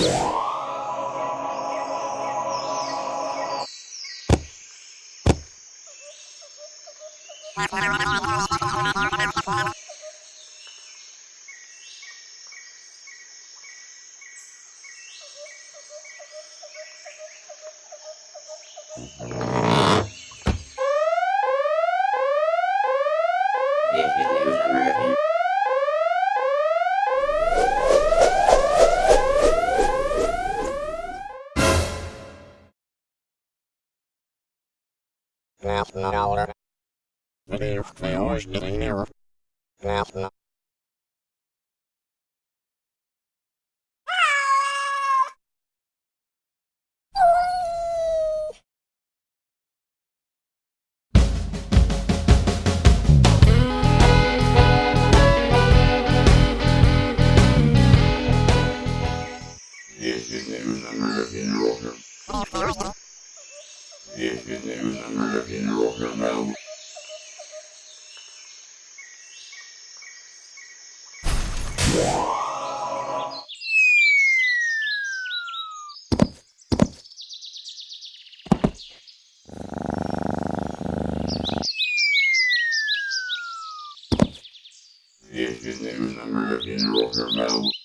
Yeah. Ralph Miller. Video fails getting nearer. National. This is news American Rocker. This is news American Rocker now. This is the number of your mouth.